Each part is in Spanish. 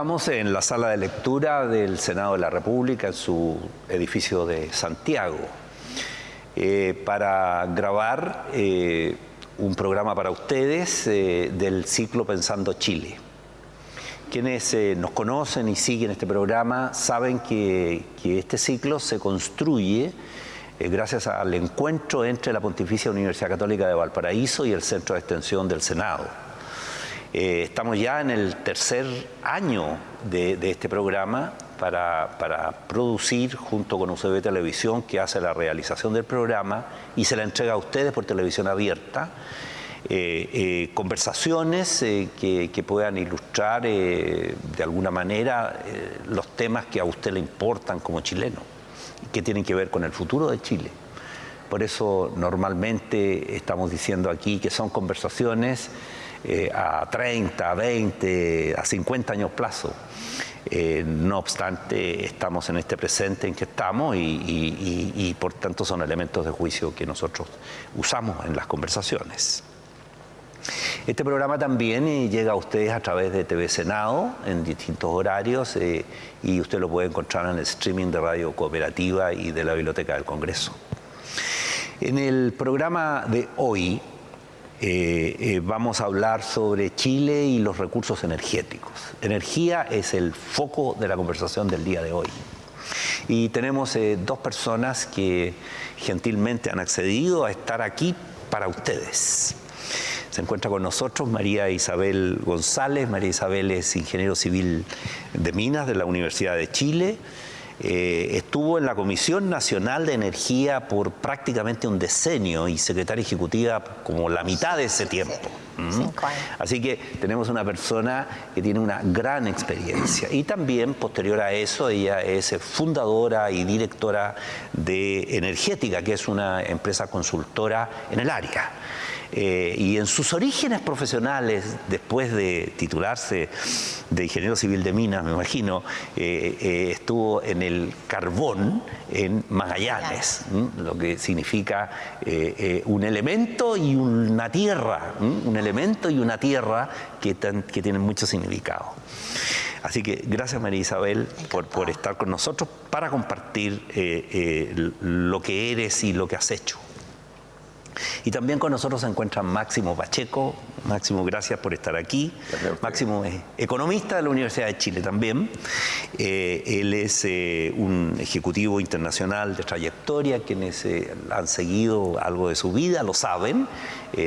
Estamos en la sala de lectura del Senado de la República, en su edificio de Santiago, eh, para grabar eh, un programa para ustedes eh, del ciclo Pensando Chile. Quienes nos conocen y siguen este programa saben que, que este ciclo se construye gracias al encuentro entre la Pontificia Universidad Católica de Valparaíso y el Centro de Extensión del Senado. Eh, estamos ya en el tercer año de, este programa para, producir junto con UCB Televisión, que hace la realización del programa y se la entrega a ustedes por televisión abierta. Eh, eh, conversaciones que, puedan ilustrar de alguna manera los temas que a usted le importan como chileno, que tienen que ver con el futuro de Chile. Por eso normalmente estamos diciendo aquí que son conversaciones eh, a 30, a 20, a 50 años plazo. Eh, no obstante, estamos en este presente en que estamos y, por tanto son elementos de juicio que nosotros usamos en las conversaciones. Este programa también eh, llega a ustedes a través de TV Senado en distintos horarios y usted lo puede encontrar en el streaming de Radio Cooperativa y de la Biblioteca del Congreso. En el programa de hoy eh, eh, vamos a hablar sobre Chile y los recursos energéticos. Energía es el foco de la conversación del día de hoy. Y tenemos eh, dos personas que gentilmente han accedido a estar aquí para ustedes. Se encuentra con nosotros María Isabel González. María Isabel es ingeniero civil de minas de la Universidad de Chile. Eh, estuvo en la Comisión Nacional de Energía por prácticamente un decenio y secretaria ejecutiva como la mitad de ese tiempo. Así que tenemos una persona que tiene una gran experiencia. Y también, posterior a eso, ella es fundadora y directora de Energética, que es una empresa consultora en el área. Eh, y en sus orígenes profesionales, después de titularse de ingeniero civil de minas, me imagino, eh, eh, estuvo en el carbón en Magallanes, lo que significa un elemento y una tierra, un elemento y una tierra que, que tienen mucho significado. Así que gracias María Isabel por, por, estar con nosotros para compartir lo que eres y lo que has hecho. Y también con nosotros se encuentra Máximo Pacheco. Máximo, gracias por estar aquí. Máximo es economista de la Universidad de Chile también. Eh, él es eh, un ejecutivo internacional de trayectoria, quienes eh, han seguido algo de su vida lo saben.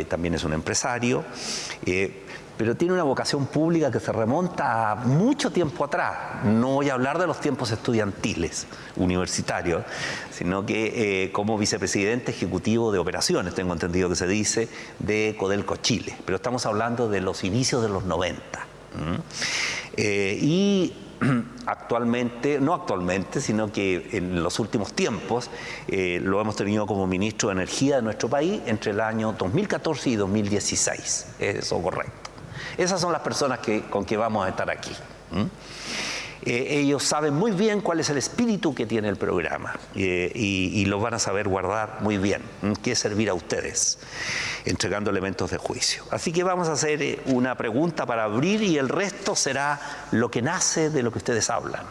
también es un empresario pero tiene una vocación pública que se remonta a mucho tiempo atrás. No voy a hablar de los tiempos estudiantiles, universitarios, sino que eh, como vicepresidente ejecutivo de operaciones, tengo entendido que se dice, de Codelco Chile. Pero estamos hablando de los inicios de los 90. Eh, y actualmente, no actualmente, sino que en los últimos tiempos eh, lo hemos tenido como ministro de Energía de nuestro país entre el año 2014 y 2016. Eso correcto. Esas son las personas que, con que vamos a estar aquí. Eh, ellos saben muy bien cuál es el espíritu que tiene el programa eh, y, lo van a saber guardar muy bien, que es servir a ustedes, entregando elementos de juicio. Así que vamos a hacer eh, una pregunta para abrir y el resto será lo que nace de lo que ustedes hablan.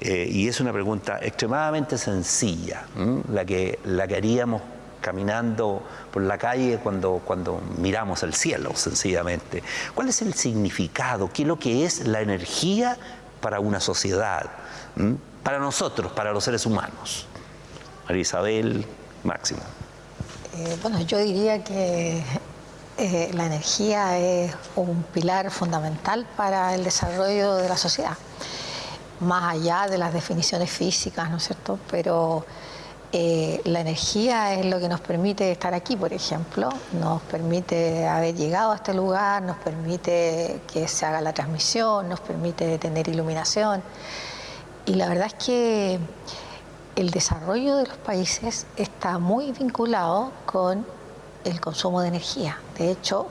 y es una pregunta extremadamente sencilla, la, que, la que haríamos caminando por la calle cuando, cuando miramos el cielo, sencillamente. ¿Cuál es el significado? ¿Qué es lo que es la energía para una sociedad? ¿Mm? Para nosotros, para los seres humanos. María Isabel, Máximo. Eh, bueno, yo diría que eh, la energía es un pilar fundamental para el desarrollo de la sociedad, más allá de las definiciones físicas, ¿no es cierto? Pero eh, la energía es lo que nos permite estar aquí, por ejemplo, nos permite haber llegado a este lugar, nos permite que se haga la transmisión, nos permite tener iluminación. Y la verdad es que el desarrollo de los países está muy vinculado con el consumo de energía. De hecho,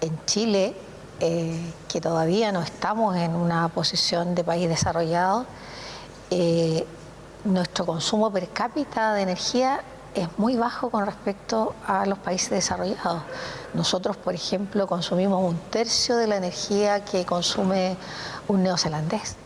en Chile, eh, que todavía no estamos en una posición de país desarrollado, eh, nuestro consumo per cápita de energía es muy bajo con respecto a los países desarrollados. Nosotros, por ejemplo, consumimos un tercio de la energía que consume un neozelandés.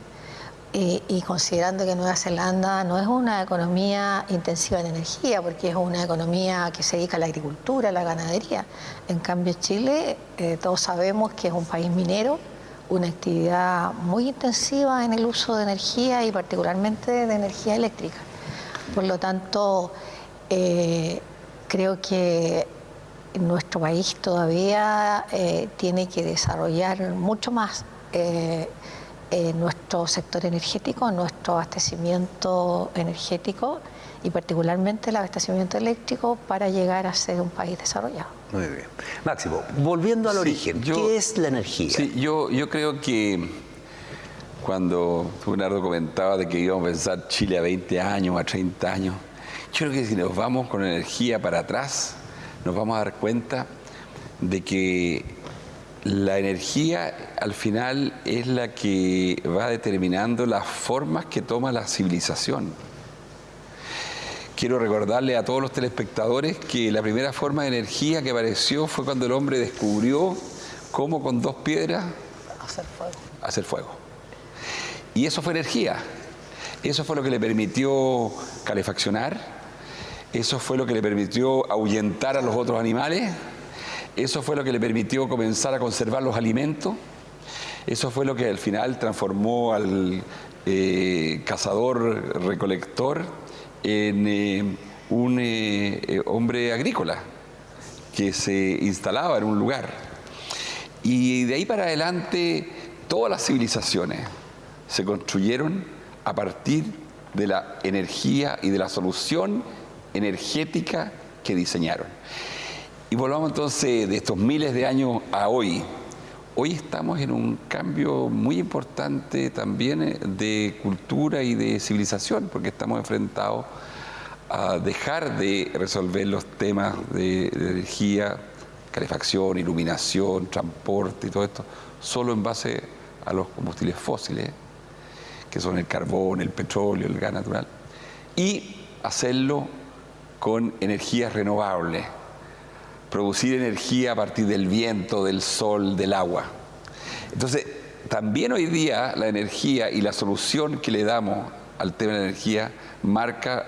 Y, considerando que Nueva Zelanda no es una economía intensiva en energía, porque es una economía que se dedica a la agricultura, a la ganadería. En cambio, Chile, eh, todos sabemos que es un país minero, una actividad muy intensiva en el uso de energía y particularmente de energía eléctrica. Por lo tanto, eh, creo que nuestro país todavía eh, tiene que desarrollar mucho más eh, nuestro sector energético, nuestro abastecimiento energético y particularmente el abastecimiento eléctrico para llegar a ser un país desarrollado. Muy bien. Máximo, volviendo al origen, ¿qué es la energía? Sí, yo, yo creo que cuando Leonardo comentaba de que íbamos a pensar Chile a 20 años, a 30 años, yo creo que si nos vamos con energía para atrás, nos vamos a dar cuenta de que la energía al final es la que va determinando las formas que toma la civilización. Quiero recordarle a todos los telespectadores que la primera forma de energía que apareció fue cuando el hombre descubrió cómo con dos piedras hacer fuego. Hacer fuego. Y eso fue energía. Eso fue lo que le permitió calefaccionar, eso fue lo que le permitió ahuyentar a los otros animales. Eso fue lo que le permitió comenzar a conservar los alimentos. Eso fue lo que al final transformó al eh, cazador-recolector en eh, un eh, hombre agrícola que se instalaba en un lugar. Y de ahí para adelante todas las civilizaciones se construyeron a partir de la energía y de la solución energética que diseñaron. Y volvamos entonces de estos miles de años a hoy. Hoy estamos en un cambio muy importante también eh, de cultura y de civilización, porque estamos enfrentados a dejar de resolver los temas de, energía, calefacción, iluminación, transporte y todo esto, solo en base a los combustibles fósiles, que son el carbón, el petróleo, el gas natural, y hacerlo con energías renovables, producir energía a partir del viento, del sol, del agua. Entonces, también hoy día la energía y la solución que le damos al tema de la energía marca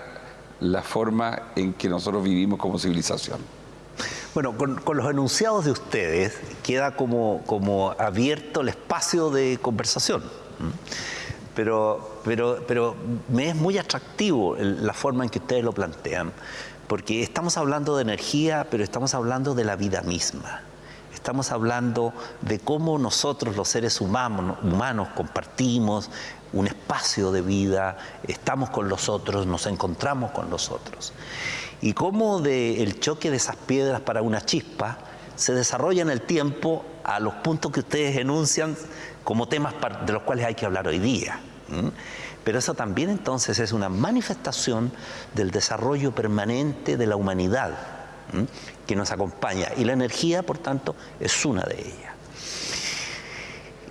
la forma en que nosotros vivimos como civilización. Bueno, con, los enunciados de ustedes queda como, como abierto el espacio de conversación pero, pero, pero me es muy atractivo la forma en que ustedes lo plantean, porque estamos hablando de energía, pero estamos hablando de la vida misma. Estamos hablando de cómo nosotros los seres humanos, compartimos un espacio de vida, estamos con los otros, nos encontramos con los otros. Y cómo del choque de esas piedras para una chispa se desarrolla en el tiempo a los puntos que ustedes enuncian como temas de los cuales hay que hablar hoy día. Pero eso también entonces es una manifestación del desarrollo permanente de la humanidad que nos acompaña y la energía, por tanto, es una de ellas.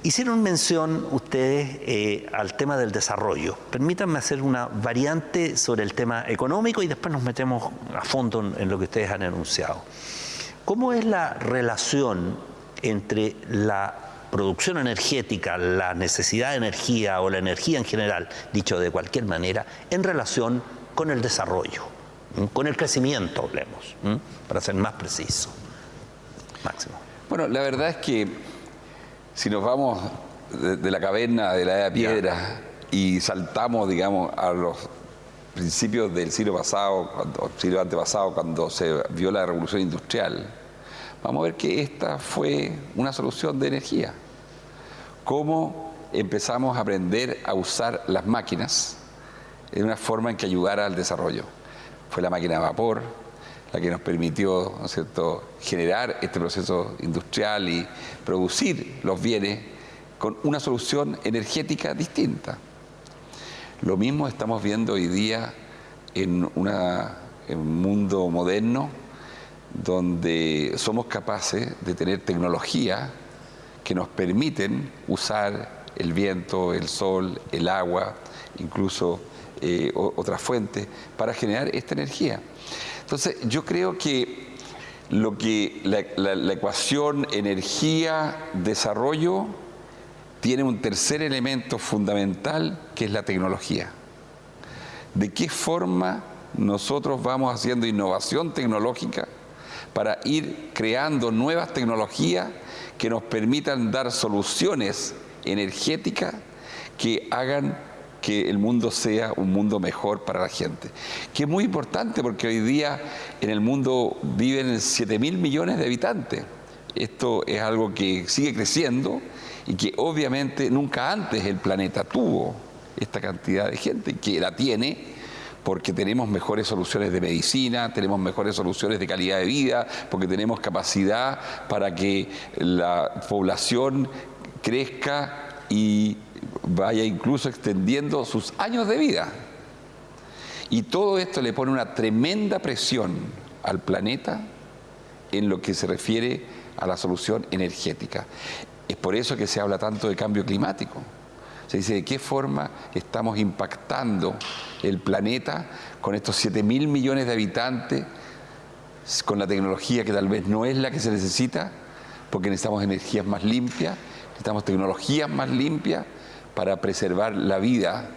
Hicieron mención ustedes eh, al tema del desarrollo. Permítanme hacer una variante sobre el tema económico y después nos metemos a fondo en lo que ustedes han enunciado. ¿Cómo es la relación entre la producción energética, la necesidad de energía o la energía en general, dicho de cualquier manera, en relación con el desarrollo, con el crecimiento, hablemos, para ser más preciso. Máximo. Bueno, la verdad es que si nos vamos de, la caverna de la edad de piedra y saltamos, digamos, a los principios del siglo pasado, cuando, siglo antepasado, cuando se vio la revolución industrial, vamos a ver que esta fue una solución de energía. Cómo empezamos a aprender a usar las máquinas en una forma en que ayudara al desarrollo. Fue la máquina de vapor la que nos permitió cierto? generar este proceso industrial y producir los bienes con una solución energética distinta. Lo mismo estamos viendo hoy día en, en un mundo moderno donde somos capaces de tener tecnología que nos permiten usar el viento, el sol, el agua, incluso eh, otras fuentes, para generar esta energía. Entonces, yo creo que lo que la ecuación energía-desarrollo tiene un tercer elemento fundamental que es la tecnología. ¿De qué forma nosotros vamos haciendo innovación tecnológica para ir creando nuevas tecnologías que nos permitan dar soluciones energéticas que hagan que el mundo sea un mundo mejor para la gente. Que es muy importante porque hoy día en el mundo viven 7 mil millones de habitantes. Esto es algo que sigue creciendo y que obviamente nunca antes el planeta tuvo esta cantidad de gente, que la tiene porque tenemos mejores soluciones de medicina, tenemos mejores soluciones de calidad de vida, porque tenemos capacidad para que la población crezca y vaya incluso extendiendo sus años de vida. Y todo esto le pone una tremenda presión al planeta en lo que se refiere a la solución energética. Es por eso que se habla tanto de cambio climático. Se dice de qué forma estamos impactando el planeta con estos 7 mil millones de habitantes, con la tecnología que tal vez no es la que se necesita, porque necesitamos energías más limpias, necesitamos tecnologías más limpias para preservar la vida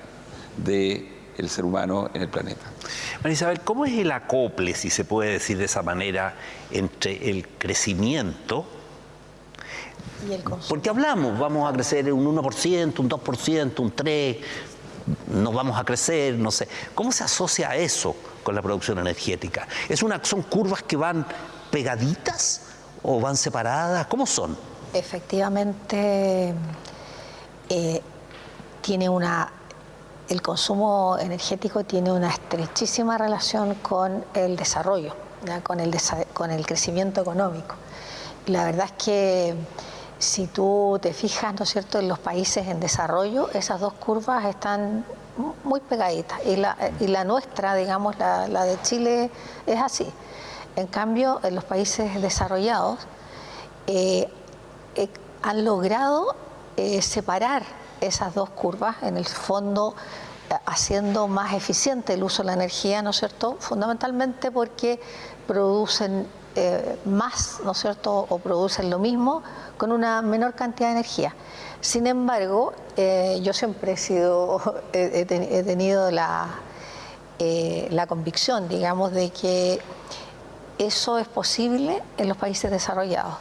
del ser humano en el planeta. María Isabel, ¿cómo es el acople, si se puede decir de esa manera, entre el crecimiento porque hablamos, vamos a crecer un 1%, un 2%, un 3%, nos vamos a crecer, no sé. ¿Cómo se asocia eso con la producción energética? ¿Es una, ¿Son curvas que van pegaditas o van separadas? ¿Cómo son? Efectivamente, eh, tiene una, el consumo energético tiene una estrechísima relación con el desarrollo, Con, el con el crecimiento económico. La verdad es que si tú te fijas, ¿no es cierto?, en los países en desarrollo, esas dos curvas están muy pegaditas. Y la, y la nuestra, digamos, la, de Chile, es así. En cambio, en los países desarrollados eh, eh, han logrado eh, separar esas dos curvas, en el fondo haciendo más eficiente el uso de la energía, ¿no es cierto? Fundamentalmente porque producen más, ¿no es cierto?, o producen lo mismo con una menor cantidad de energía. Sin embargo, eh, yo siempre he, sido, he, tenido la, eh, la convicción, digamos, de que eso es posible en los países desarrollados.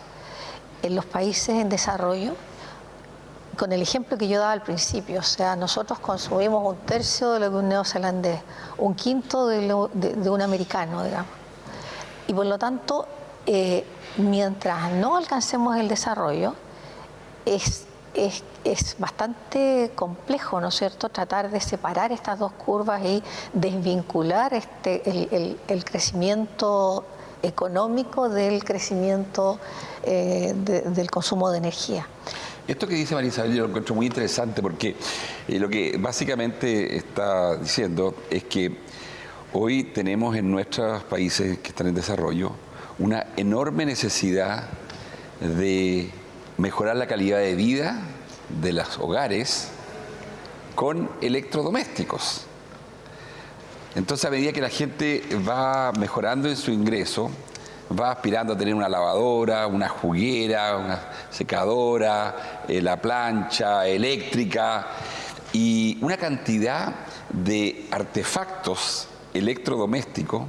En los países en desarrollo, con el ejemplo que yo daba al principio, o sea, nosotros consumimos un tercio de lo que un neozelandés, un quinto de, de un americano, digamos. Y por lo tanto, eh, mientras no alcancemos el desarrollo, es, es, bastante complejo, ¿no es cierto?, tratar de separar estas dos curvas y desvincular este, el, crecimiento económico del crecimiento eh, del consumo de energía. Esto que dice María Isabel yo lo encuentro muy interesante porque eh, lo que básicamente está diciendo es que hoy tenemos en nuestros países que están en desarrollo una enorme necesidad de mejorar la calidad de vida de los hogares con electrodomésticos. Entonces, a medida que la gente va mejorando en su ingreso, va aspirando a tener una lavadora, una juguera, una secadora, eh, la plancha eléctrica y una cantidad de artefactos electrodomésticos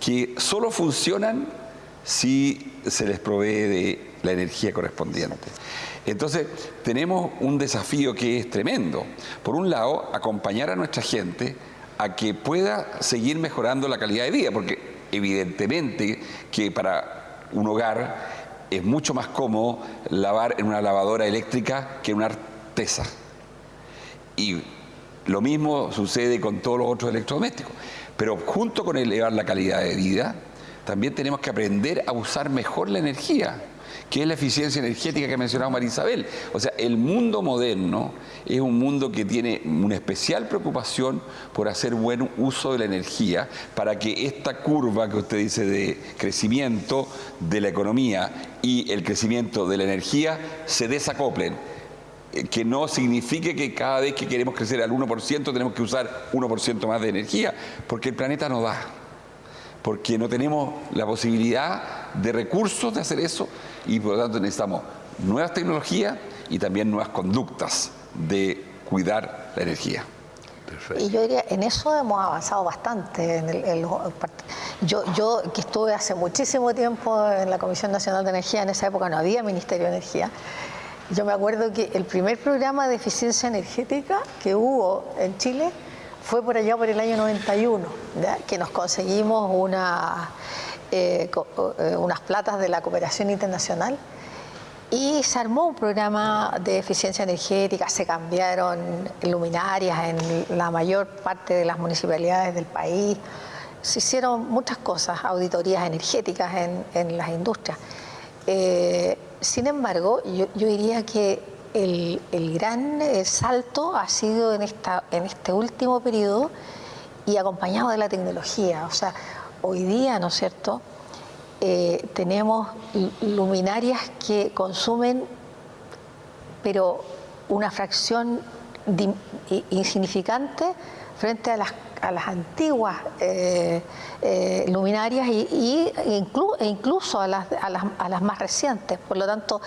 que solo funcionan si se les provee de la energía correspondiente. Entonces, tenemos un desafío que es tremendo. Por un lado, acompañar a nuestra gente a que pueda seguir mejorando la calidad de vida, porque evidentemente que para un hogar es mucho más cómodo lavar en una lavadora eléctrica que en una artesa. Y lo mismo sucede con todos los otros electrodomésticos. Pero junto con elevar la calidad de vida, también tenemos que aprender a usar mejor la energía, que es la eficiencia energética que ha mencionado María Isabel. O sea, el mundo moderno es un mundo que tiene una especial preocupación por hacer buen uso de la energía para que esta curva que usted dice de crecimiento de la economía y el crecimiento de la energía se desacoplen. Que no signifique que cada vez que queremos crecer al 1% tenemos que usar 1% más de energía, porque el planeta no da, porque no tenemos la posibilidad de recursos de hacer eso y por lo tanto necesitamos nuevas tecnologías y también nuevas conductas de cuidar la energía. Y yo diría, en eso hemos avanzado bastante. En yo, yo que estuve hace muchísimo tiempo en la Comisión Nacional de Energía, en esa época no había Ministerio de Energía. Yo me acuerdo que el primer programa de eficiencia energética que hubo en Chile fue por allá por el año 91, que nos conseguimos una, eh, eh, unas platas de la cooperación internacional y se armó un programa de eficiencia energética, se cambiaron luminarias en la mayor parte de las municipalidades del país, se hicieron muchas cosas, auditorías energéticas en, las industrias. Eh, sin embargo, yo, diría que el, gran eh, salto ha sido en, esta, en este último periodo y acompañado de la tecnología. O sea, hoy día, ¿no es cierto?, eh, tenemos luminarias que consumen, pero una fracción insignificante frente a las, antiguas eh, eh, luminarias y, e incluso a las, a, las, más recientes. Por lo tanto,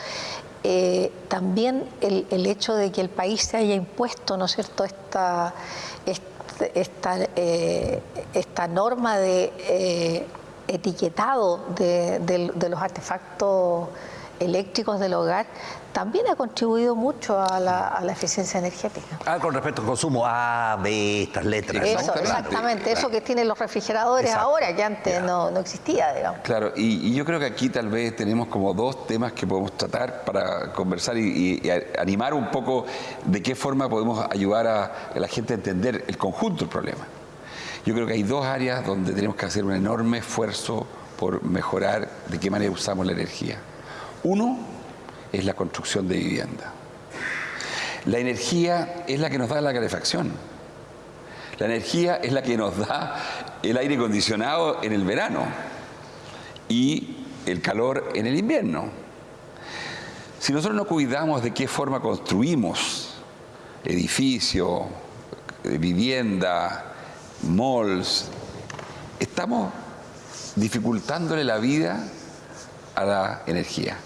también el, hecho de que el país se haya impuesto, ¿no es cierto?, esta, esta, esta norma de etiquetado de, los artefactos eléctricos del hogar también ha contribuido mucho a la, eficiencia energética. Ah, con respecto al consumo A, B, estas letras. Eso, exactamente, eso que tienen los refrigeradores ahora, que antes no, existía, digamos. Claro, y, yo creo que aquí tal vez tenemos como dos temas que podemos tratar para conversar y, animar un poco de qué forma podemos ayudar a la gente a entender el conjunto del problema. Yo creo que hay dos áreas donde tenemos que hacer un enorme esfuerzo por mejorar de qué manera usamos la energía. Uno es la construcción de vivienda. La energía es la que nos da la calefacción. La energía es la que nos da el aire acondicionado en el verano y el calor en el invierno. Si nosotros no cuidamos de qué forma construimos edificio, vivienda, malls, estamos dificultándole la vida a la energía.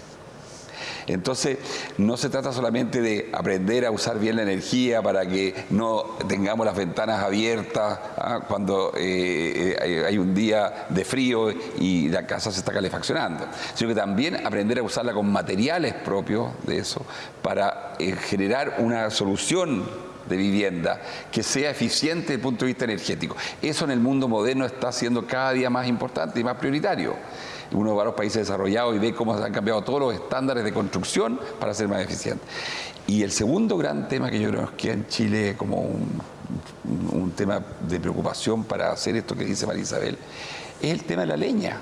Entonces, no se trata solamente de aprender a usar bien la energía para que no tengamos las ventanas abiertas ¿ah? cuando eh, eh, hay un día de frío y la casa se está calefaccionando, sino que también aprender a usarla con materiales propios de eso para eh, generar una solución de vivienda que sea eficiente desde el punto de vista energético. Eso en el mundo moderno está siendo cada día más importante y más prioritario. Uno va a los países desarrollados y ve cómo se han cambiado todos los estándares de construcción para ser más eficiente. Y el segundo gran tema que yo creo que en Chile como un, un tema de preocupación para hacer esto que dice María Isabel es el tema de la leña.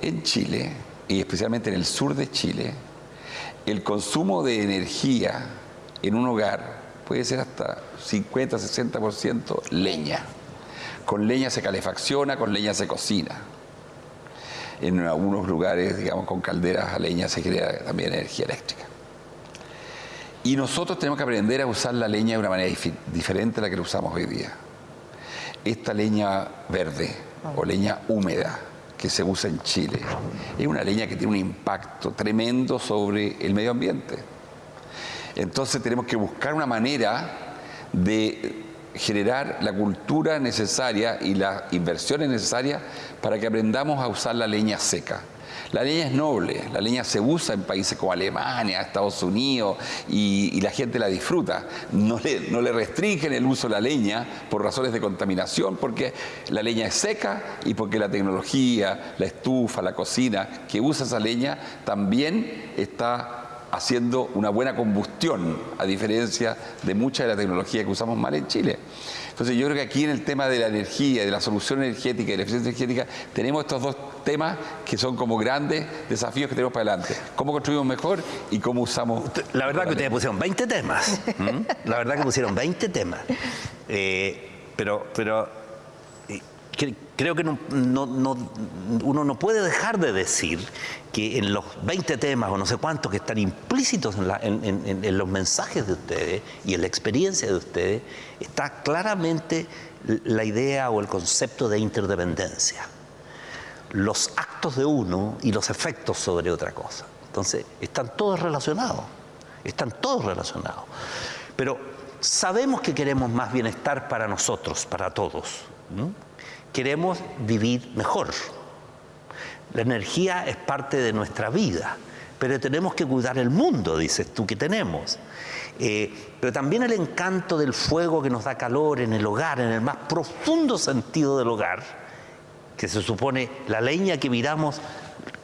En Chile, y especialmente en el sur de Chile, el consumo de energía en un hogar puede ser hasta 50, 60% leña. Con leña se calefacciona, con leña se cocina. En algunos lugares, digamos, con calderas a leña se crea también energía eléctrica. Y nosotros tenemos que aprender a usar la leña de una manera diferente a la que usamos hoy día. Esta leña verde o leña húmeda que se usa en Chile es una leña que tiene un impacto tremendo sobre el medio ambiente entonces tenemos que buscar una manera de generar la cultura necesaria y las inversiones necesarias para que aprendamos a usar la leña seca. La leña es noble, la leña se usa en países como Alemania, Estados Unidos y, la gente la disfruta. No le, restringen el uso de la leña por razones de contaminación, porque la leña es seca y porque la tecnología, la estufa, la cocina que usa esa leña también está haciendo una buena combustión, a diferencia de mucha de la tecnología que usamos mal en Chile. Entonces yo creo que aquí en el tema de la energía, de la solución energética y la eficiencia energética, tenemos estos dos temas que son como grandes desafíos que tenemos para adelante. Cómo construimos mejor y cómo usamos... La verdad que ustedes pusieron 20 temas. La verdad que pusieron 20 temas. Eh, pero, pero creo que no, uno no puede dejar de decir que en los 20 temas o no sé cuántos que están implícitos en, los mensajes de ustedes y en la experiencia de ustedes, está claramente la idea o el concepto de interdependencia. Los actos de uno y los efectos sobre otra cosa. Entonces, están todos relacionados, están todos relacionados. Pero sabemos que queremos más bienestar para nosotros, para todos. Queremos vivir mejor. La energía es parte de nuestra vida, pero tenemos que cuidar el mundo, dices tú, que tenemos. Eh, pero también el encanto del fuego que nos da calor en el hogar, en el más profundo sentido del hogar, que se supone la leña que miramos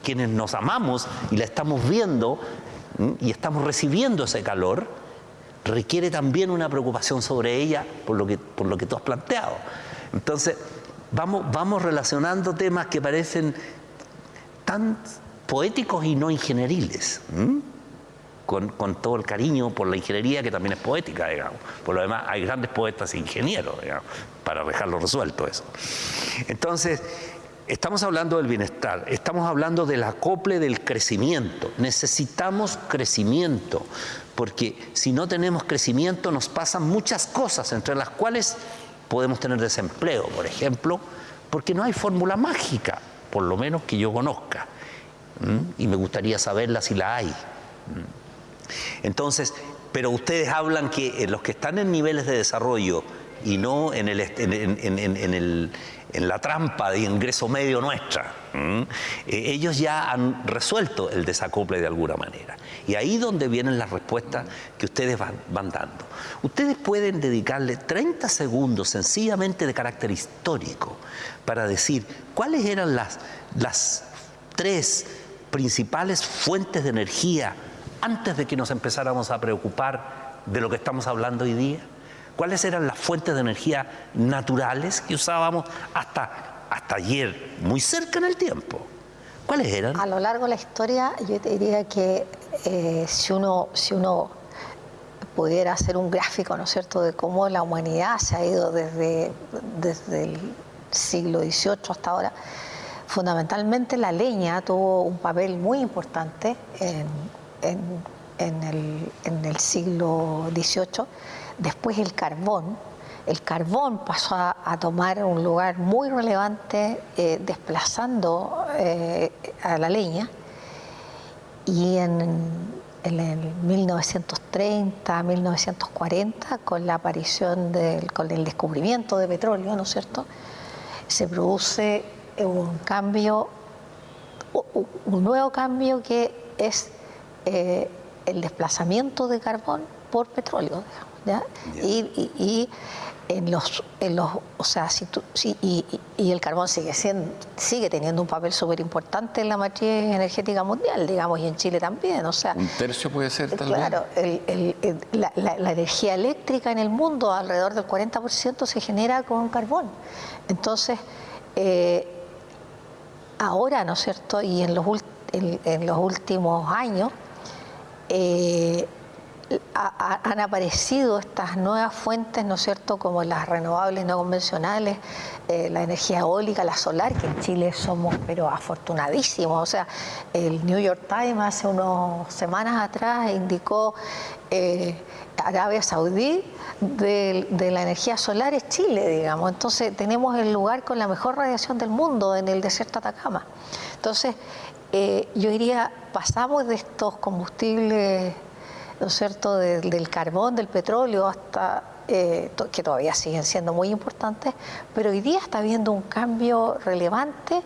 quienes nos amamos y la estamos viendo y estamos recibiendo ese calor, requiere también una preocupación sobre ella por lo que, por lo que tú has planteado. Entonces, vamos, vamos relacionando temas que parecen tan poéticos y no ingenieriles. Con, con, todo el cariño por la ingeniería que también es poética, digamos. Por lo demás, hay grandes poetas e ingenieros, digamos, para dejarlo resuelto eso. Entonces, estamos hablando del bienestar, estamos hablando del acople del crecimiento. Necesitamos crecimiento, porque si no tenemos crecimiento nos pasan muchas cosas, entre las cuales podemos tener desempleo, por ejemplo, porque no hay fórmula mágica, por lo menos que yo conozca. Y me gustaría saberla si la hay. Entonces, pero ustedes hablan que los que están en niveles de desarrollo y no en, el, en, el, en la trampa de ingreso medio nuestra. Eh, ellos ya han resuelto el desacople de alguna manera. Y ahí donde vienen las respuestas que ustedes van, dando. Ustedes pueden dedicarle 30 segundos sencillamente de carácter histórico para decir cuáles eran las, las tres principales fuentes de energía antes de que nos empezáramos a preocupar de lo que estamos hablando hoy día. ¿Cuáles eran las fuentes de energía naturales que usábamos hasta, hasta ayer, muy cerca en el tiempo? ¿Cuáles eran? A lo largo de la historia, yo diría que eh, si, uno, si uno pudiera hacer un gráfico, ¿no es cierto?, de cómo la humanidad se ha ido desde, desde el siglo XVIII hasta ahora, fundamentalmente la leña tuvo un papel muy importante en, en, el, en el siglo XVIII Después el carbón. El carbón pasó a, tomar un lugar muy relevante eh, desplazando eh, a la leña y en, el 1930, 1940, con la aparición del, con el descubrimiento de petróleo, ¿no es cierto?, se produce un cambio, un nuevo cambio que es eh, el desplazamiento de carbón por petróleo, digamos. Y, en los, en los, o sea, si y, el carbón sigue siendo, sigue teniendo un papel súper importante en la matriz energética mundial, digamos, y en Chile también, o sea. Un tercio puede ser tal Claro, la, energía eléctrica en el mundo, alrededor del 40% se genera con carbón. Entonces, eh, ahora, ¿no es cierto? Y en los, en, los últimos años, eh, han aparecido estas nuevas fuentes, ¿no es cierto?, como las renovables no convencionales, eh, la energía eólica, la solar, que en Chile somos, pero afortunadísimos. O sea, el New York Times hace unas semanas atrás indicó eh, Arabia Saudí de, la energía solar es Chile, digamos. Entonces, tenemos el lugar con la mejor radiación del mundo en el desierto Atacama. Entonces, eh, yo diría, pasamos de estos combustibles ¿no es cierto?, del carbón, del petróleo, hasta eh, que todavía siguen siendo muy importantes, pero hoy día está habiendo un cambio relevante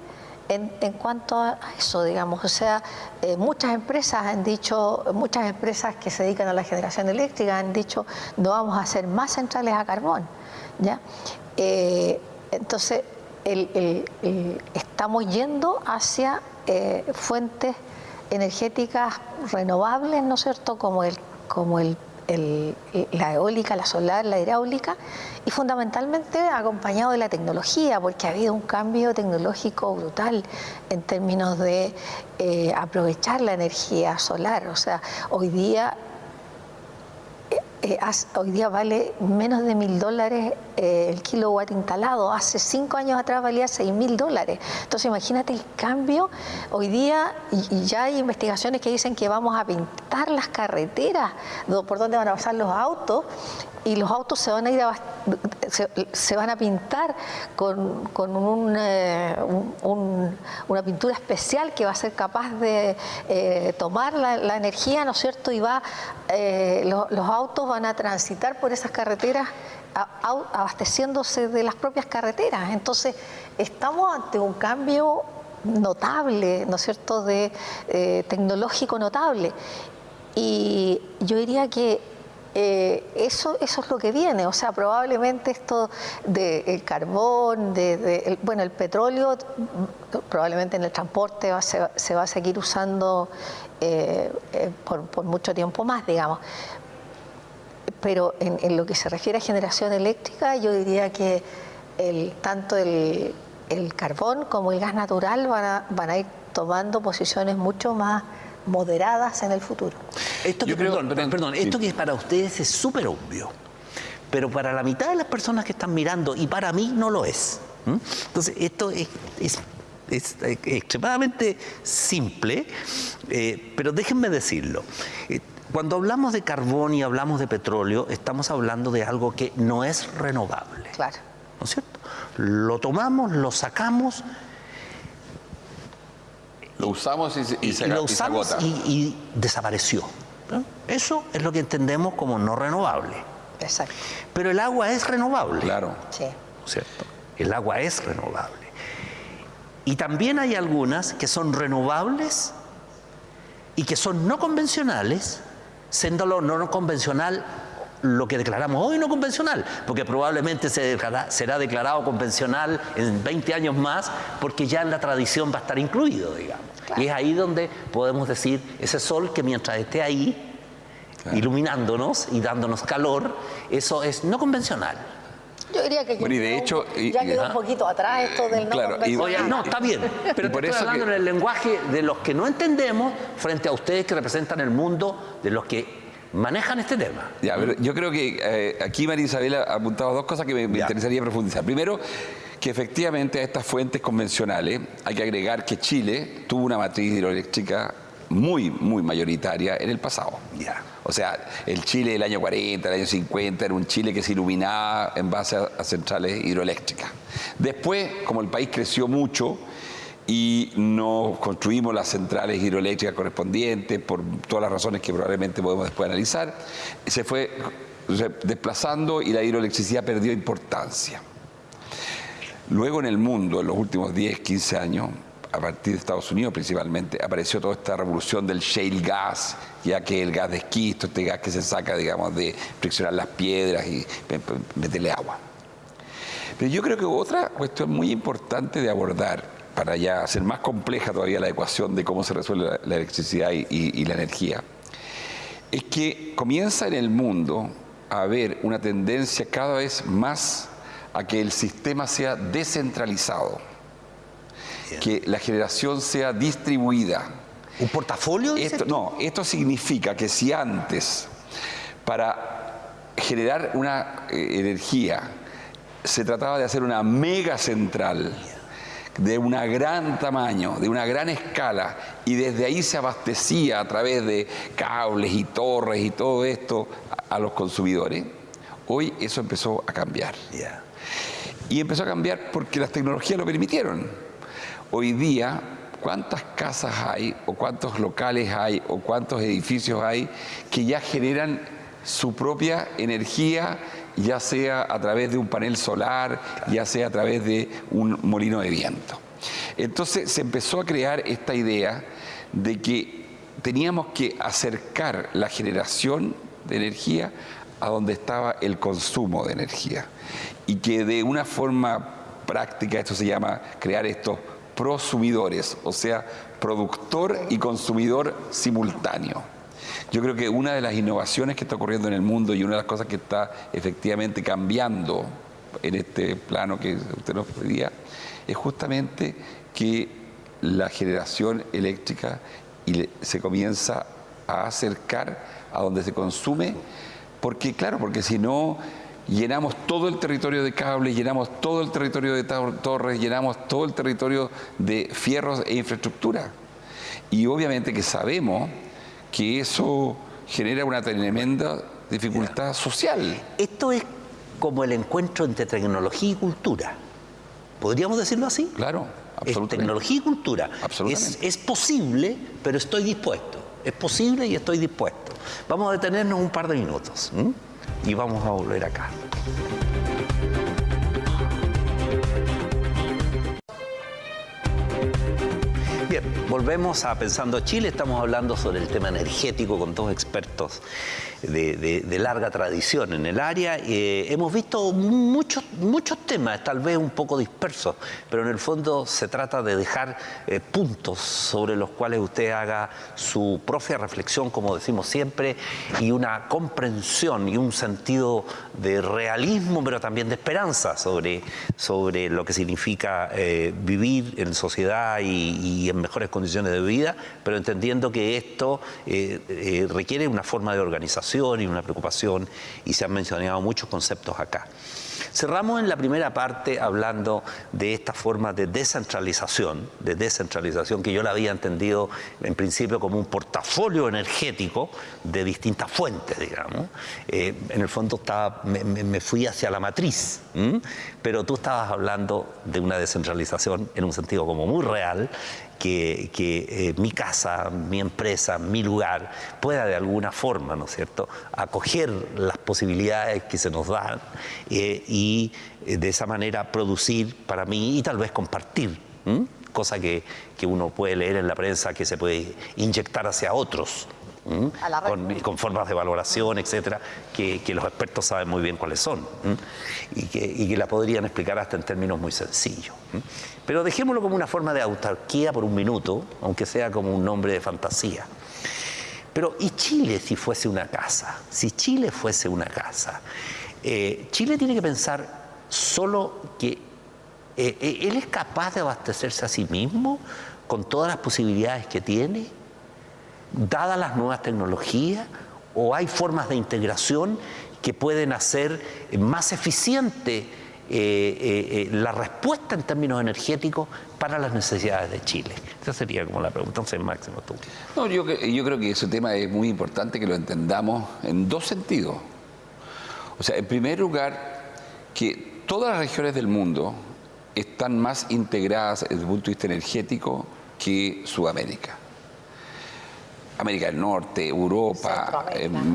en, cuanto a eso, digamos. O sea, eh, muchas empresas han dicho, muchas empresas que se dedican a la generación eléctrica han dicho, no vamos a hacer más centrales a carbón, ¿ya? Eh, entonces, estamos yendo hacia fuentes energéticas renovables, ¿no es cierto?, como, el, como el, la eólica, la solar, la hidráulica, y fundamentalmente acompañado de la tecnología, porque ha habido un cambio tecnológico brutal en términos de eh, aprovechar la energía solar. O sea, hoy día eh, hoy día vale menos de mil dólares eh, el kilowatt instalado. Hace cinco años atrás valía seis mil dólares. Entonces imagínate el cambio. Hoy día ya hay investigaciones que dicen que vamos a pintar las carreteras por donde van a pasar los autos y los autos se van a ir se, van a pintar con, eh, una pintura especial que va a ser capaz de eh, tomar la, energía, ¿no es cierto? Y va eh, los autos van a transitar por esas carreteras abasteciéndose de las propias carreteras. Entonces, estamos ante un cambio notable, ¿no es cierto?, de tecnológico notable. Y yo diría que eh, eso, eso es lo que viene, o sea, probablemente esto del carbón, de, bueno, el petróleo, probablemente en el transporte se, va a seguir usando eh, eh, por, mucho tiempo más, digamos. Pero en, lo que se refiere a generación eléctrica, yo diría que el, tanto el, carbón como el gas natural van van a ir tomando posiciones mucho más moderadas en el futuro. Esto que, perdón, perdón, esto que para ustedes es súper obvio, pero para la mitad de las personas que están mirando, y para mí no lo es. Entonces, esto es, extremadamente simple, eh, pero déjenme decirlo. Eh, cuando hablamos de carbón y hablamos de petróleo, estamos hablando de algo que no es renovable. Claro. ¿No es cierto? Lo tomamos, lo sacamos lo usamos y, se, lo usamos y, desapareció. Eso es lo que entendemos como no renovable. Exacto. Pero el agua es renovable. Claro. Sí. ¿Cierto? El agua es renovable. Y también hay algunas que son renovables y que son no convencionales, siendo lo no convencional lo que declaramos hoy no convencional, porque probablemente se será declarado convencional en 20 años más, porque ya en la tradición va a estar incluido, digamos. Y es ahí donde podemos decir, ese sol que mientras esté ahí, iluminándonos y dándonos calor, eso es no convencional. Yo diría que bueno, y de hecho, ya quedó un poquito atrás esto del no claro, convencional. no, está bien, pero por estoy hablando en el lenguaje de los que no entendemos frente a ustedes que representan el mundo de los que manejan este tema. yo creo que eh, aquí María Isabel ha apuntado dos cosas que me, interesaría profundizar. Primero, que efectivamente a estas fuentes convencionales hay que agregar que Chile tuvo una matriz hidroeléctrica muy, muy mayoritaria en el pasado. Ya. O sea, el Chile del año 40, el año 50, era un Chile que se iluminaba en base a centrales hidroeléctricas. Después, como el país creció mucho, y no construimos las centrales hidroeléctricas correspondientes por todas las razones que probablemente podemos después analizar. Se fue desplazando y la hidroelectricidad perdió importancia. Luego en el mundo, en los últimos 10, 15 años, a partir de Estados Unidos principalmente, apareció toda esta revolución del shale gas, ya que el gas de esquisto, este gas que se saca, digamos, de friccionar las piedras y meterle agua. Pero yo creo que otra cuestión muy importante de abordar para ya hacer más compleja todavía la ecuación de cómo se resuelve la, electricidad y, la energía, es que comienza en el mundo a haber una tendencia cada vez más a que el sistema sea descentralizado, que la generación sea distribuida. ¿Un portafolio? Esto, no, esto significa que si antes para generar una eh, energía se trataba de hacer una mega central, de un gran tamaño, de una gran escala, y desde ahí se abastecía a través de cables y torres y todo esto a, los consumidores, hoy eso empezó a cambiar. Y empezó a cambiar porque las tecnologías lo permitieron. Hoy día, ¿cuántas casas hay, o cuántos locales hay, o cuántos edificios hay que ya generan su propia energía ya sea a través de un panel solar, ya sea a través de un molino de viento. Entonces se empezó a crear esta idea de que teníamos que acercar la generación de energía a donde estaba el consumo de energía y que de una forma práctica esto se llama crear estos prosumidores, o sea, productor y consumidor simultáneo. Yo creo que una de las innovaciones que está ocurriendo en el mundo y una de las cosas que está efectivamente cambiando en este plano que usted nos pedía es justamente que la generación eléctrica se comienza a acercar a donde se consume Porque, claro, porque si no llenamos todo el territorio de cables, llenamos todo el territorio de torres, llenamos todo el territorio de fierros e infraestructura. Y obviamente que sabemos que eso genera una tremenda dificultad social. Esto es como el encuentro entre tecnología y cultura. ¿Podríamos decirlo así? Claro, absolutamente. Es tecnología y cultura. Absolutamente. Es, posible, pero estoy dispuesto. Es posible y estoy dispuesto. Vamos a detenernos un par de minutos y vamos a volver acá. Bien, volvemos a Pensando Chile, estamos hablando sobre el tema energético con dos expertos de, larga tradición en el área. Eh, hemos visto muchos, muchos temas, tal vez un poco dispersos, pero en el fondo se trata de dejar eh, puntos sobre los cuales usted haga su propia reflexión, como decimos siempre, y una comprensión y un sentido de realismo, pero también de esperanza sobre, sobre lo que significa eh, vivir en sociedad y, en mejores condiciones de vida, pero entendiendo que esto requiere una forma de organización y una preocupación y se han mencionado muchos conceptos acá. Cerramos en la primera parte hablando de esta forma de descentralización, de descentralización que yo la había entendido en principio como un portafolio energético de distintas fuentes, digamos. Eh, en el fondo estaba, me, fui hacia la matriz, pero tú estabas hablando de una descentralización en un sentido como muy real que, eh, mi casa, mi empresa, mi lugar pueda de alguna forma, ¿no es cierto?, acoger las posibilidades que se nos dan eh, y eh, de esa manera producir para mí y tal vez compartir, cosa que, uno puede leer en la prensa que se puede inyectar hacia otros. Con, formas de valoración, etcétera, que, los expertos saben muy bien cuáles son y, que, y, que, la podrían explicar hasta en términos muy sencillos. Pero dejémoslo como una forma de autarquía por un minuto, aunque sea como un nombre de fantasía. Pero ¿y Chile si fuese una casa? Si Chile fuese una casa, eh, Chile tiene que pensar solo que eh, eh, él es capaz de abastecerse a sí mismo con todas las posibilidades que tiene, dadas las nuevas tecnologías, o hay formas de integración que pueden hacer más eficiente eh, eh, eh, la respuesta en términos energéticos para las necesidades de Chile? Esa sería como la pregunta. Entonces, Máximo, tú. No, yo, yo creo que ese tema es muy importante que lo entendamos en dos sentidos. O sea, en primer lugar, que todas las regiones del mundo están más integradas desde el punto de vista energético que Sudamérica. América del Norte, Europa,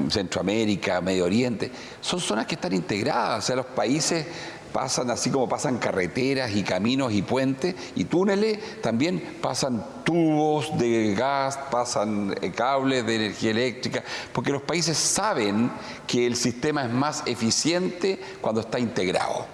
Centroamérica. Medio Oriente, son zonas que están integradas, o sea, los países pasan así como pasan carreteras y caminos y puentes y túneles, también pasan tubos de gas, pasan eh, cables de energía eléctrica, porque los países saben que el sistema es más eficiente cuando está integrado.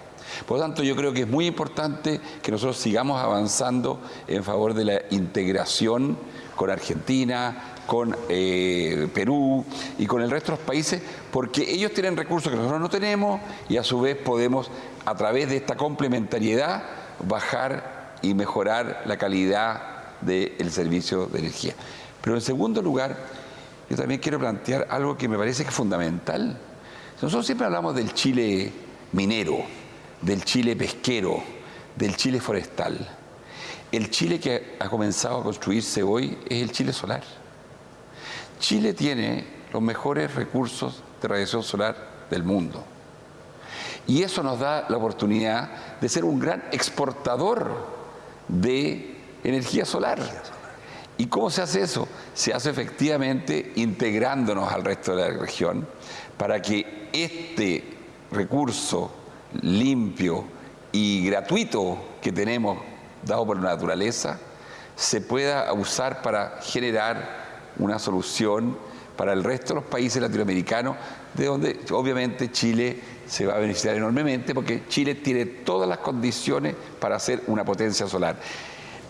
Por lo tanto, yo creo que es muy importante que nosotros sigamos avanzando en favor de la integración con Argentina, con eh, Perú y con el resto de los países, porque ellos tienen recursos que nosotros no tenemos y a su vez podemos, a través de esta complementariedad, bajar y mejorar la calidad del servicio de energía. Pero en segundo lugar, yo también quiero plantear algo que me parece que es fundamental. Nosotros siempre hablamos del Chile minero, del Chile pesquero, del Chile forestal. El Chile que ha comenzado a construirse hoy es el Chile solar. Chile tiene los mejores recursos de radiación solar del mundo. Y eso nos da la oportunidad de ser un gran exportador de energía solar. ¿Y cómo se hace eso? Se hace efectivamente integrándonos al resto de la región para que este recurso limpio y gratuito que tenemos dado por la naturaleza se pueda usar para generar una solución para el resto de los países latinoamericanos, de donde obviamente Chile se va a beneficiar enormemente, porque Chile tiene todas las condiciones para ser una potencia solar.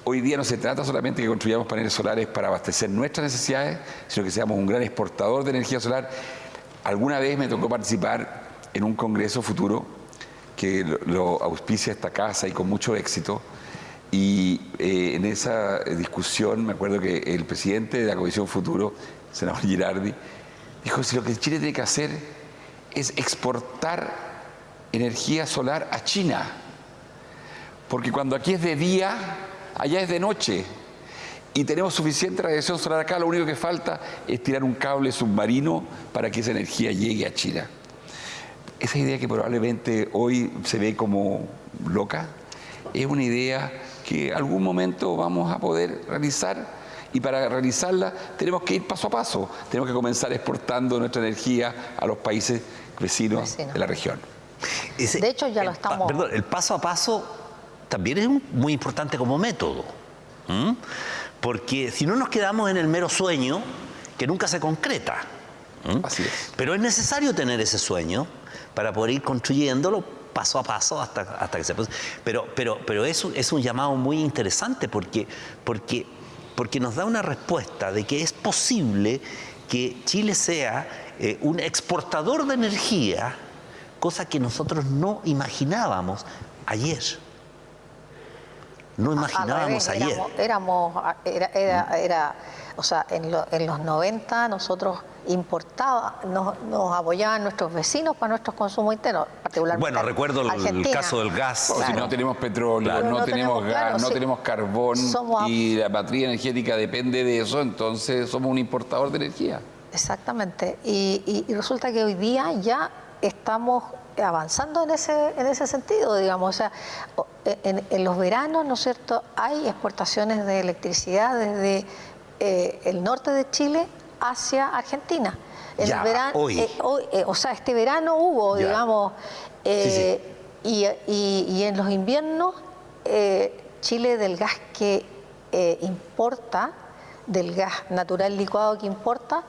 Hoy día no se trata solamente de que construyamos paneles solares para abastecer nuestras necesidades, sino que seamos un gran exportador de energía solar. Alguna vez me tocó participar en un congreso futuro que lo auspicia esta casa y con mucho éxito, y eh, en esa discusión me acuerdo que el presidente de la Comisión Futuro, senador Girardi, dijo, si lo que Chile tiene que hacer es exportar energía solar a China. Porque cuando aquí es de día, allá es de noche. Y tenemos suficiente radiación solar acá, lo único que falta es tirar un cable submarino para que esa energía llegue a China. Esa idea que probablemente hoy se ve como loca, es una idea que algún momento vamos a poder realizar y para realizarla tenemos que ir paso a paso, tenemos que comenzar exportando nuestra energía a los países vecinos de la región. de hecho ya lo estamos... Perdón, el paso a paso también es muy importante como método, porque si no nos quedamos en el mero sueño, que nunca se concreta. Así es. Pero es necesario tener ese sueño para poder ir construyéndolo paso a paso hasta, hasta que se... Pero, pero, pero eso es un llamado muy interesante porque, porque porque nos da una respuesta de que es posible que Chile sea eh, un exportador de energía, cosa que nosotros no imaginábamos ayer. No imaginábamos ayer. Éramos, era, o sea, en, en los 90 nosotros importaba, nos, nos, apoyaban nuestros vecinos para nuestros consumos internos, particularmente. Bueno, recuerdo el, caso del gas. Si no tenemos petróleo, no, tenemos, gas, no tenemos carbón y la matriz energética depende de eso, entonces somos un importador de energía. Exactamente. Y, resulta que hoy día ya estamos avanzando en ese, en ese sentido, digamos. O sea, en, en los veranos, ¿no es cierto?, hay exportaciones de electricidad desde eh, el norte de Chile hacia Argentina. el verano, hoy. Eh, eh, o sea, este verano hubo, digamos, eh, Y, y, en los inviernos, Chile del gas que importa, del gas natural licuado que importa,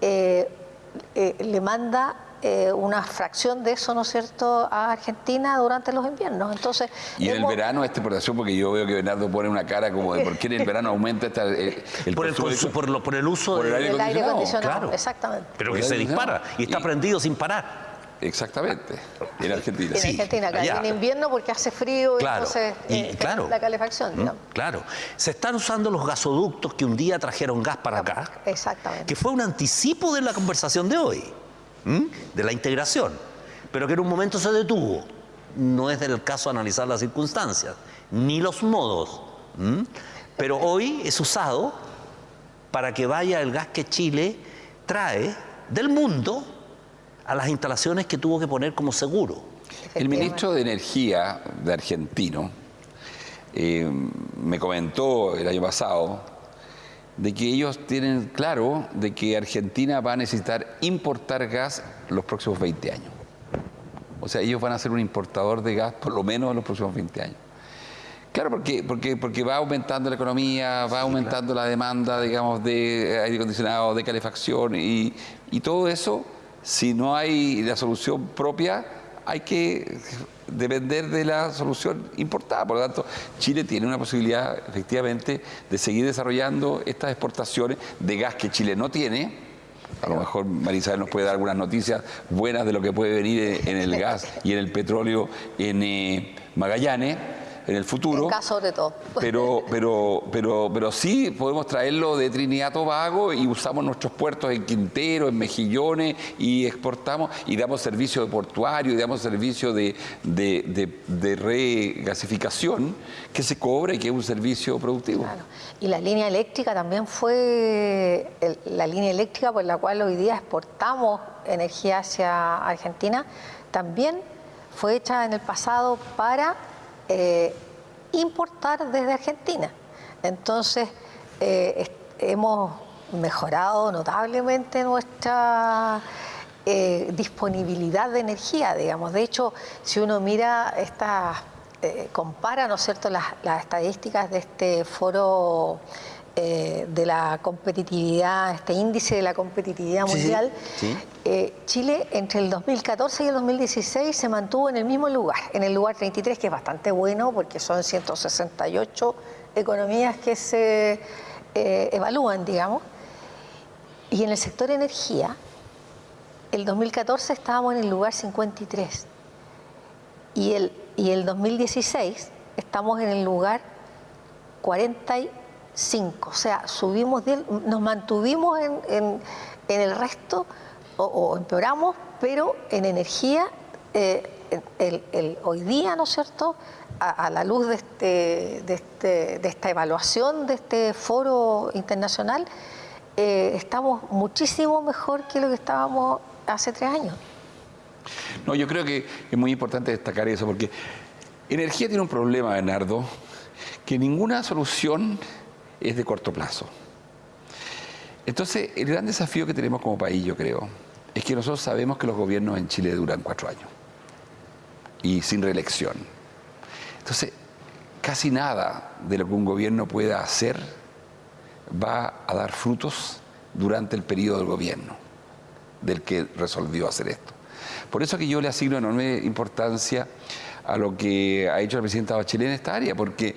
le manda eh, una fracción de eso, ¿no es cierto?, a Argentina durante los inviernos. Entonces, y en el verano esta exportación, porque yo veo que Bernardo pone una cara como de por qué en el verano aumenta esta, el, por, el, por, el uso del aire, acondicionado. Exactamente. Pero que se dispara y está prendido sin parar. Exactamente, en Argentina. En Argentina, acá en invierno porque hace frío y entonces eh, claro, la calefacción. ¿no? Claro, se están usando los gasoductos que un día trajeron gas para acá. Exactamente. Que fue un anticipo de la conversación de hoy de la integración, pero que en un momento se detuvo. No es del caso analizar las circunstancias, ni los modos, pero hoy es usado para que vaya el gas que Chile trae del mundo a las instalaciones que tuvo que poner como seguro. El ministro de Energía de argentino eh, me comentó el año pasado de que ellos tienen claro de que Argentina va a necesitar importar gas los próximos 20 años. O sea, ellos van a ser un importador de gas por lo menos en los próximos 20 años. Claro, porque, porque, porque va aumentando la economía, va aumentando la demanda, digamos, de aire acondicionado, de calefacción y, y todo eso, si no hay la solución propia, hay que depender de la solución importada. Por lo tanto, Chile tiene una posibilidad efectivamente de seguir desarrollando estas exportaciones de gas que Chile no tiene. A lo mejor Marisabel nos puede dar algunas noticias buenas de lo que puede venir en el gas y en el petróleo en eh, Magallanes en el futuro. En caso de todo. Pero, pero, pero, pero sí podemos traerlo de Trinidad Tobago y usamos nuestros puertos en Quintero, en Mejillones y exportamos y damos servicio de portuario y damos servicio de, de, regasificación que se cobra y que es un servicio productivo. Y la línea eléctrica también fue la línea eléctrica por la cual hoy día exportamos energía hacia Argentina, también fue hecha en el pasado para eh, importar desde Argentina. Entonces, eh, hemos mejorado notablemente nuestra eh, disponibilidad de energía, digamos. De hecho, si uno mira esta, compara, ¿no es cierto?, las, las estadísticas de este foro eh, de la competitividad, este índice de la competitividad mundial, eh, Chile entre el 2014 y el 2016 se mantuvo en el mismo lugar, en el lugar 33, que es bastante bueno porque son 168 economías que se eh, evalúan, digamos. Y en el sector energía, el 2014 estábamos en el lugar 53 y el, y el 2016 estamos en el lugar 43 5, o sea, subimos, nos mantuvimos en, el resto o, empeoramos, pero en energía, eh, hoy día, ¿no es cierto?, a, la luz de, este, de, este, de, esta evaluación de este foro internacional, eh, estamos muchísimo mejor que lo que estábamos hace tres años. No, yo creo que es muy importante destacar eso, porque energía tiene un problema, Bernardo, que ninguna solución es de corto plazo. Entonces, el gran desafío que tenemos como país, yo creo, es que nosotros sabemos que los gobiernos en Chile duran cuatro años y sin reelección. Entonces, casi nada de lo que un gobierno pueda hacer va a dar frutos durante el periodo del gobierno del que resolvió hacer esto. Por eso que yo le asigno enorme importancia a lo que ha hecho la presidenta Bachelet en esta área, porque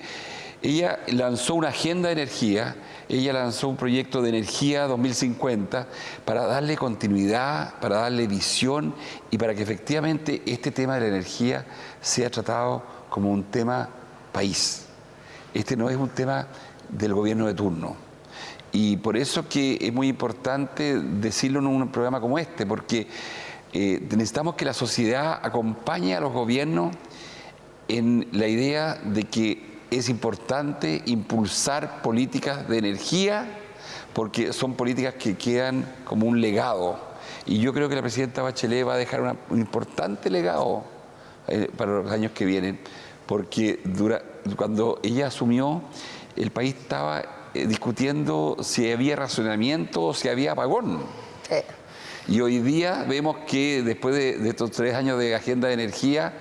ella lanzó una agenda de energía, ella lanzó un proyecto de energía 2050 para darle continuidad, para darle visión y para que efectivamente este tema de la energía sea tratado como un tema país. Este no es un tema del gobierno de turno. Y por eso que es muy importante decirlo en un programa como este, porque eh, necesitamos que la sociedad acompañe a los gobiernos en la idea de que es importante impulsar políticas de energía porque son políticas que quedan como un legado. Y yo creo que la presidenta Bachelet va a dejar un importante legado eh, para los años que vienen, porque cuando ella asumió, el país estaba eh, discutiendo si había racionamiento o si había apagón. Y hoy día vemos que después de estos tres años de agenda de energía,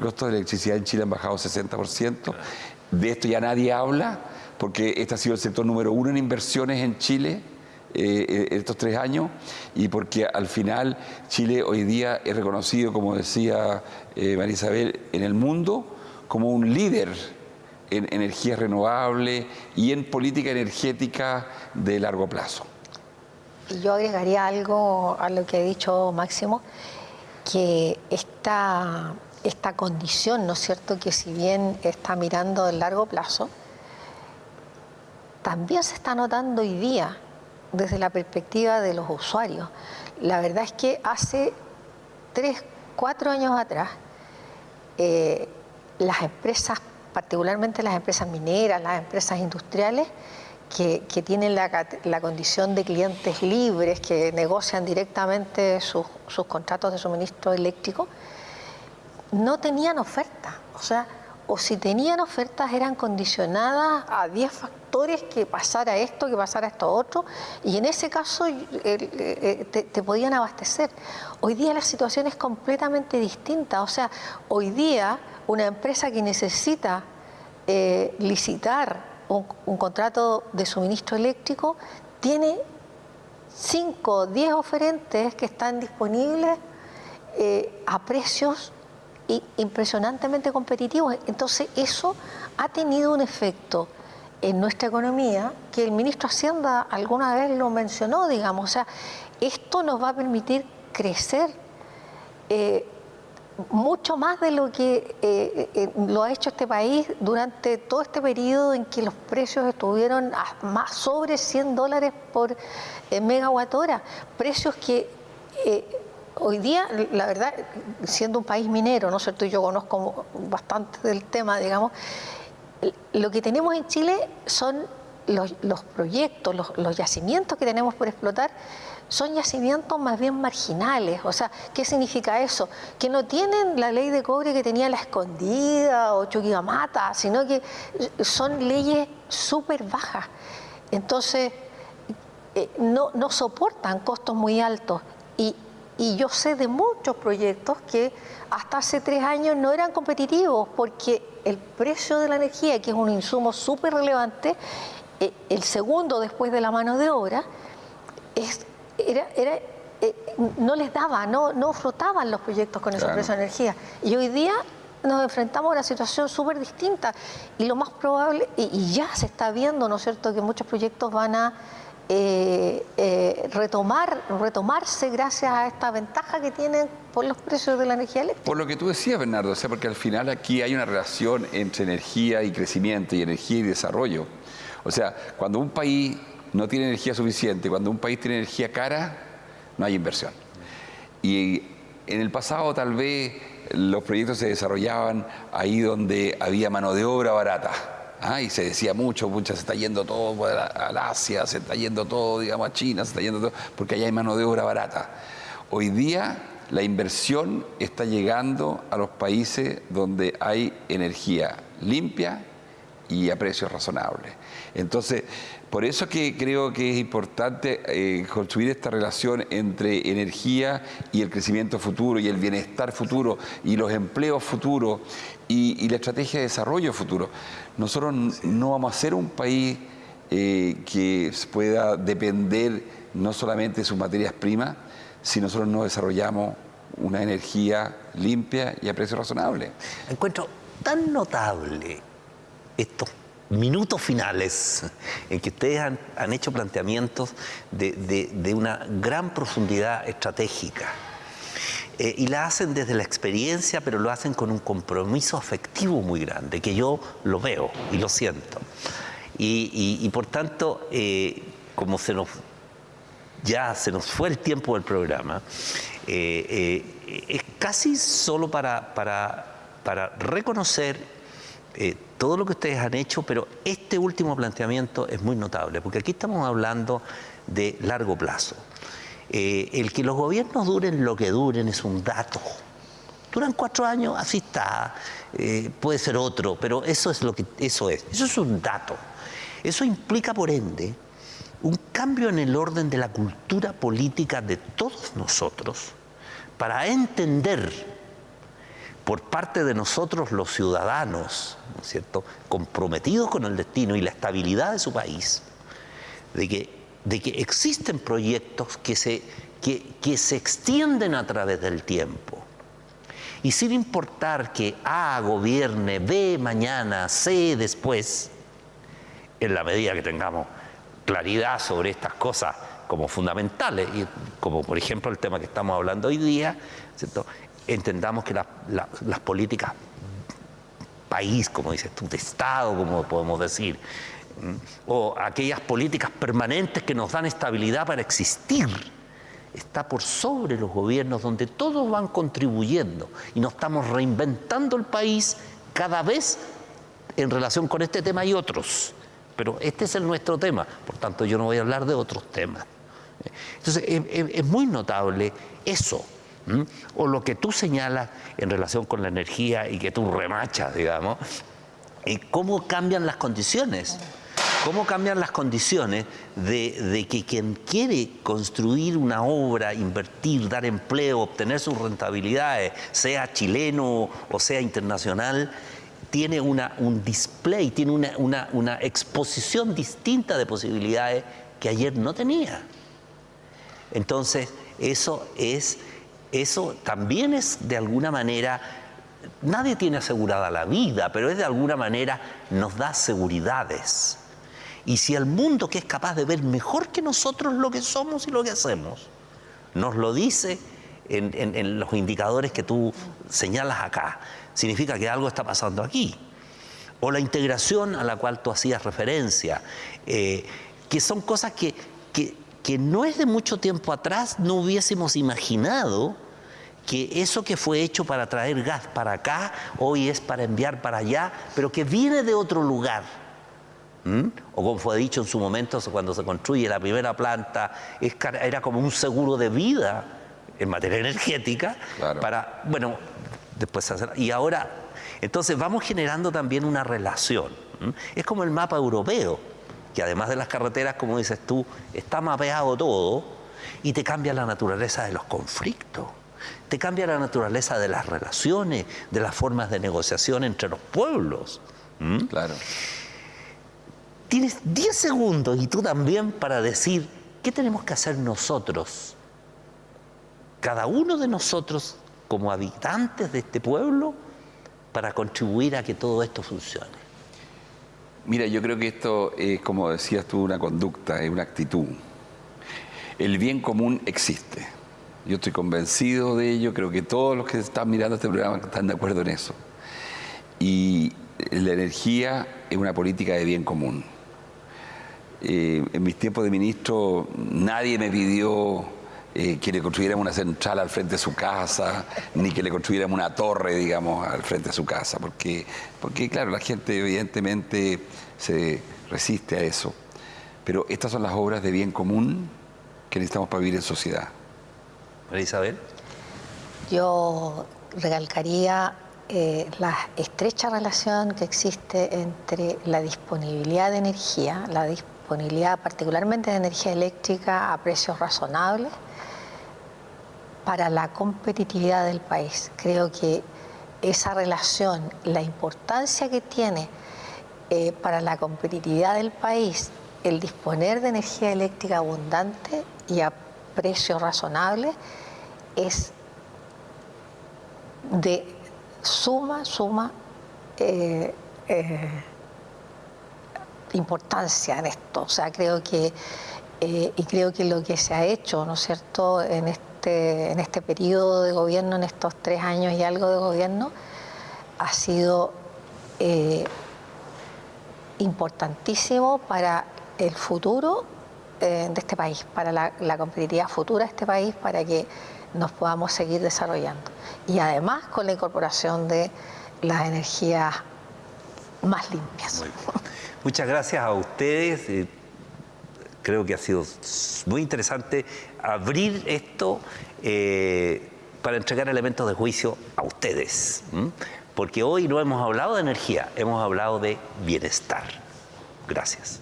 costos de electricidad en Chile han bajado 60%. De esto ya nadie habla, porque este ha sido el sector número uno en inversiones en Chile eh, eh, estos tres años y porque al final Chile hoy día es reconocido, como decía eh, María Isabel, en el mundo como un líder en energía renovable y en política energética de largo plazo. Y yo agregaría algo a lo que ha dicho Máximo, que esta esta condición, ¿no es cierto?, que si bien está mirando a largo plazo, también se está notando hoy día desde la perspectiva de los usuarios. La verdad es que hace tres, cuatro años atrás, eh, las empresas, particularmente las empresas mineras, las empresas industriales, que, tienen la, condición de clientes libres, que negocian directamente sus contratos de suministro eléctrico, no tenían oferta. O sea, o si tenían ofertas eran condicionadas a 10 factores que pasara esto, que pasara esto otro, y en ese caso eh, eh, te, podían abastecer. Hoy día la situación es completamente distinta, o sea, hoy día una empresa que necesita eh, licitar un, un, contrato de suministro eléctrico tiene 5 o 10 oferentes que están disponibles a precios impresionantemente competitivos. Entonces eso ha tenido un efecto en nuestra economía que el ministro Hacienda alguna vez lo mencionó, digamos. O sea, esto nos va a permitir crecer eh, mucho más de lo que eh, eh, lo ha hecho este país durante todo este periodo en que los precios estuvieron más sobre 100 dólares por megawatt hora. Precios que Hoy día, la verdad, siendo un país minero, ¿no es cierto? Yo conozco bastante del tema, digamos. Lo que tenemos en Chile son los, proyectos, los, yacimientos que tenemos por explotar, son yacimientos más bien marginales. O sea, ¿qué significa eso? Que no tienen la ley de cobre que tenía la escondida o Chuquibamata, sino que son leyes súper bajas. Entonces, eh, no, no soportan costos muy altos. Y, y yo sé de muchos proyectos que hasta hace tres años no eran competitivos porque el precio de la energía, que es un insumo súper relevante, eh, el segundo después de la mano de obra, era, eh, no les daba, no, no frotaban los proyectos con ese precio de energía. Y hoy día nos enfrentamos a una situación súper distinta y lo más probable, y, ya se está viendo, ¿no es cierto?, que muchos proyectos van a eh, eh, retomar, retomarse gracias a esta ventaja que tienen por los precios de la energía eléctrica. Por lo que tú decías, Bernardo, o sea, porque al final aquí hay una relación entre energía y crecimiento y energía y desarrollo. O sea, cuando un país no tiene energía suficiente, cuando un país tiene energía cara, no hay inversión. Y en el pasado tal vez los proyectos se desarrollaban ahí donde había mano de obra barata. ¿Ah? Y se decía mucho, se está yendo todo al Asia, se está yendo todo, digamos, a China, se está yendo todo, porque allá hay mano de obra barata. Hoy día la inversión está llegando a los países donde hay energía limpia y a precios razonables. Entonces, por eso que creo que es importante eh, construir esta relación entre energía y el crecimiento futuro y el bienestar futuro y los empleos futuros y, la estrategia de desarrollo futuro. Nosotros no vamos a ser un país eh, que pueda depender no solamente de sus materias primas, si nosotros no desarrollamos una energía limpia y a precio razonable. Encuentro tan notable estos minutos finales en que ustedes han, hecho planteamientos de, una gran profundidad estratégica. Eh, y la hacen desde la experiencia, pero lo hacen con un compromiso afectivo muy grande, que yo lo veo y lo siento. Y, por tanto, eh, como se nos ya se nos fue el tiempo del programa, eh, es casi solo para, para, reconocer eh, todo lo que ustedes han hecho, pero este último planteamiento es muy notable, porque aquí estamos hablando de largo plazo. el que los gobiernos duren lo que duren es un dato. Duran cuatro años, así está, puede ser otro, pero eso es lo que eso es. Eso es un dato. Eso implica, por ende, un cambio en el orden de la cultura política de todos nosotros para entender por parte de nosotros los ciudadanos, ¿no es cierto?, comprometidos con el destino y la estabilidad de su país, de que, de que existen proyectos que se, que, que se extienden a través del tiempo. Y sin importar que A gobierne, B mañana, C después, en la medida que tengamos claridad sobre estas cosas como fundamentales, y como por ejemplo el tema que estamos hablando hoy día, entendamos que las políticas país, como dices tú, de Estado, como podemos decir, o aquellas políticas permanentes que nos dan estabilidad para existir, está por sobre los gobiernos donde todos van contribuyendo y nos estamos reinventando el país cada vez en relación con este tema y otros pero este es el nuestro tema, por tanto yo no voy a hablar de otros temas. Entonces es, muy notable eso, o lo que tú señalas en relación con la energía y que tú remachas, digamos, y cómo cambian las condiciones. ¿Cómo cambian las condiciones de, que quien quiere construir una obra, invertir, dar empleo, obtener sus rentabilidades, sea chileno o sea internacional, tiene una, un display, tiene una, una, exposición distinta de posibilidades que ayer no tenía. Entonces, eso es, eso también es de alguna manera, nadie tiene asegurada la vida, pero es de alguna manera nos da seguridades. Y si el mundo que es capaz de ver mejor que nosotros lo que somos y lo que hacemos, nos lo dice en, los indicadores que tú señalas acá, significa que algo está pasando aquí. O la integración a la cual tú hacías referencia, eh, que son cosas que, no es de mucho tiempo atrás, no hubiésemos imaginado que eso que fue hecho para traer gas para acá, hoy es para enviar para allá, pero que viene de otro lugar. ¿Mm? O como fue dicho en su momento, cuando se construye la primera planta, era como un seguro de vida en materia energética, para, bueno, después Y ahora, entonces vamos generando también una relación. Es como el mapa europeo, que además de las carreteras, como dices tú, está mapeado todo y te cambia la naturaleza de los conflictos. Te cambia la naturaleza de las relaciones, de las formas de negociación entre los pueblos. Claro. Tienes 10 segundos y tú también para decir qué tenemos que hacer nosotros, cada uno de nosotros como habitantes de este pueblo para contribuir a que todo esto funcione? Mira, yo creo que esto es, como decías tú, una conducta, es una actitud. El bien común existe. Yo estoy convencido de ello, creo que todos los que están mirando este programa están de acuerdo en eso. Y la energía es una política de bien común. Eh, en mis tiempos de ministro nadie me pidió eh, que le construyéramos una central al frente de su casa, ni que le construyéramos una torre, digamos, al frente de su casa, porque, porque claro, la gente evidentemente se resiste a eso. Pero estas son las obras de bien común que necesitamos para vivir en sociedad. María Isabel. Yo recalcaría eh, la estrecha relación que existe entre la disponibilidad de energía, la disponibilidad particularmente de energía eléctrica a precios razonables, para la competitividad del país. Creo que esa relación, la importancia que tiene eh, para la competitividad del país el disponer de energía eléctrica abundante y a precios razonables es de suma, suma eh, eh, importancia en esto. O sea, creo que, y creo que lo que se ha hecho, ¿no es cierto?, en este en este periodo de gobierno, en estos tres años y algo de gobierno, ha sido eh, importantísimo para el futuro eh, de este país, para la, competitividad futura de este país, para que nos podamos seguir desarrollando. Y además con la incorporación de las energías más limpias. Muchas gracias a ustedes. Eh, creo que ha sido muy interesante abrir esto eh, para entregar elementos de juicio a ustedes. Porque hoy no hemos hablado de energía, hemos hablado de bienestar. Gracias.